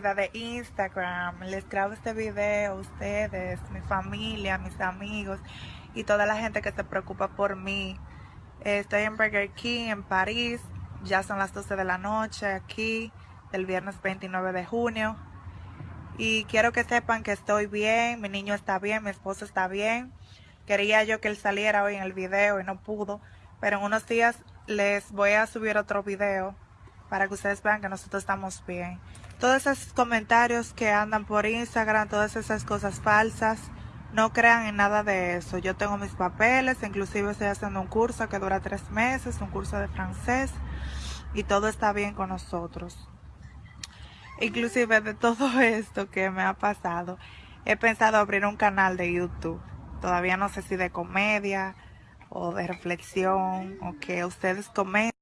de Instagram. Les grabo este video a ustedes, mi familia, mis amigos y toda la gente que se preocupa por mí. Estoy en Burger King en París. Ya son las 12 de la noche aquí, el viernes 29 de junio. Y quiero que sepan que estoy bien, mi niño está bien, mi esposo está bien. Quería yo que él saliera hoy en el video y no pudo. Pero en unos días les voy a subir otro video para que ustedes vean que nosotros estamos bien. Todos esos comentarios que andan por Instagram, todas esas cosas falsas, no crean en nada de eso. Yo tengo mis papeles, inclusive estoy haciendo un curso que dura tres meses, un curso de francés, y todo está bien con nosotros. Inclusive de todo esto que me ha pasado, he pensado abrir un canal de YouTube. Todavía no sé si de comedia o de reflexión o que ustedes comenten.